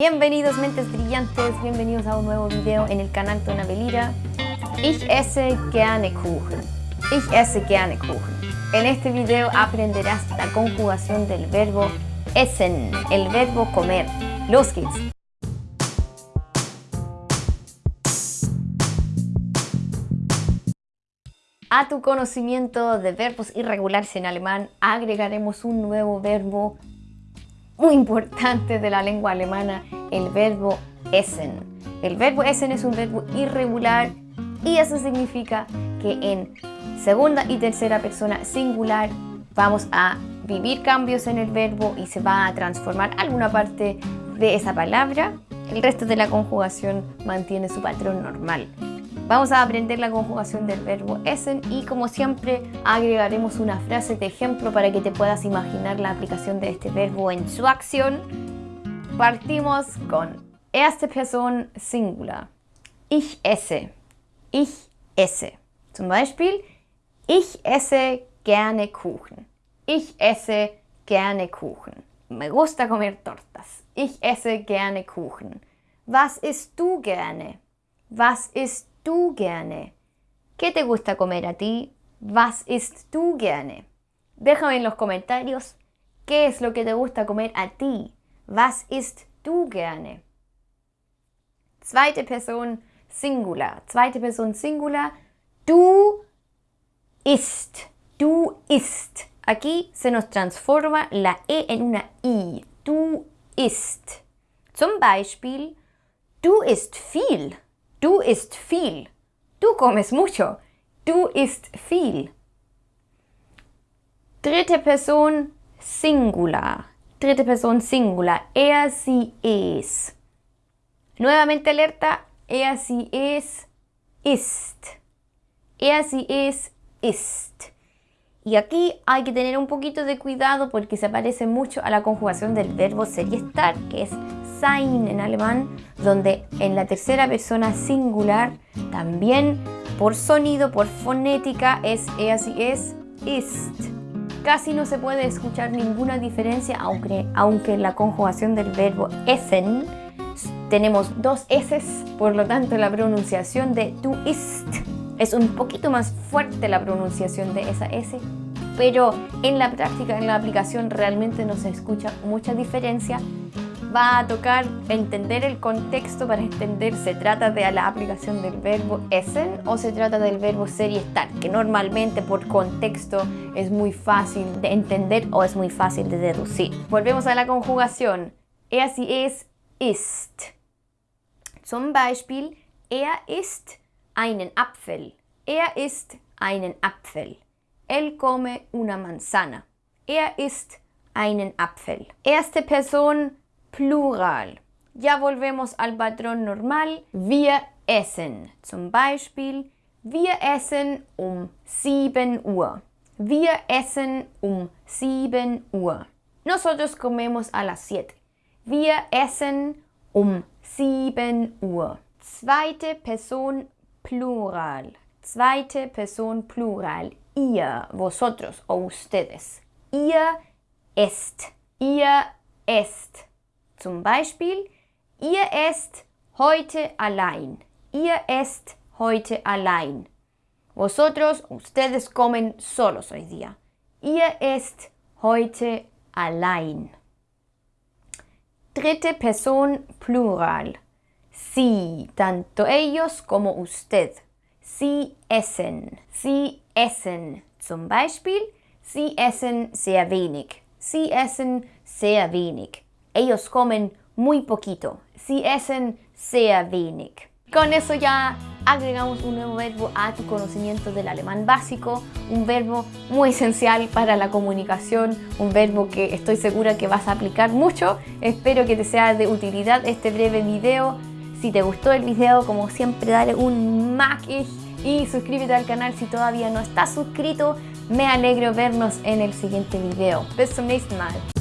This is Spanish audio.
Bienvenidos mentes brillantes, bienvenidos a un nuevo video en el canal Belira. Ich esse gerne Kuchen. Ich esse gerne Kuchen. En este video aprenderás la conjugación del verbo essen, el verbo comer. Los geht's! A tu conocimiento de verbos irregulares en alemán agregaremos un nuevo verbo muy importante de la lengua alemana, el verbo essen. El verbo essen es un verbo irregular y eso significa que en segunda y tercera persona singular vamos a vivir cambios en el verbo y se va a transformar alguna parte de esa palabra. El resto de la conjugación mantiene su patrón normal. Vamos a aprender la conjugación del verbo essen y como siempre agregaremos una frase de ejemplo para que te puedas imaginar la aplicación de este verbo en su acción. Partimos con erste Person Singular. Ich esse. Ich esse. Zum Beispiel, ich esse gerne Kuchen. Ich esse gerne Kuchen. Me gusta comer tortas. Ich esse gerne Kuchen. Was isst du gerne? Was isst tú gerne? ¿Qué te gusta comer a ti? Was isst du gerne? Déjame en los comentarios qué es lo que te gusta comer a ti. Was isst du gerne? Zweite Person Singular. Zweite Person Singular. Du isst. Du isst. Aquí se nos transforma la E en una I. Du isst. Zum Beispiel, du isst viel. Du isst viel. Du comes mucho. Du isst viel. Dritte Person Singular. Dritte Person Singular. Er, sie, es. Nuevamente alerta. Er, sie, es, ist. Er, sie, es, ist. Y aquí hay que tener un poquito de cuidado porque se parece mucho a la conjugación del verbo ser y estar, que es sein en alemán, donde en la tercera persona singular también por sonido, por fonética, es er, así es, ist. Casi no se puede escuchar ninguna diferencia, aunque, aunque en la conjugación del verbo essen tenemos dos S, por lo tanto la pronunciación de du ist es un poquito más fuerte la pronunciación de esa S, pero en la práctica, en la aplicación realmente no se escucha mucha diferencia. Va a tocar entender el contexto para entender se trata de la aplicación del verbo essen o se trata del verbo ser y estar, que normalmente por contexto es muy fácil de entender o es muy fácil de deducir. Volvemos a la conjugación. Er, sie, es, ist. Zum Beispiel, er ist einen Apfel. Er isst einen Apfel. Él come una manzana. Er isst einen Apfel. Erste Person Plural. Ya volvemos al patrón normal. Wir essen. Zum Beispiel, wir essen um 7 Uhr. Wir essen um 7 Uhr. Nosotros comemos a las 7. Wir essen um 7 Uhr. Zweite Person plural. Zweite Person plural. Ihr, vosotros o ustedes. Ihr esst. Ihr esst. Zum Beispiel, ihr esst heute allein. Ihr esst heute allein. Vosotros, ustedes comen solos hoy día. Ihr esst heute allein. Dritte Person plural. Sí, tanto ellos como usted. Sie essen. Sie essen. Zum Beispiel, sie essen sehr wenig. Sie essen sehr wenig. Ellos comen muy poquito. Sie essen sehr wenig. Con eso ya agregamos un nuevo verbo a tu conocimiento del alemán básico, un verbo muy esencial para la comunicación, un verbo que estoy segura que vas a aplicar mucho. Espero que te sea de utilidad este breve video. Si te gustó el video, como siempre, dale un mag y suscríbete al canal si todavía no estás suscrito. Me alegro vernos en el siguiente video. Bis zum nächsten Mal.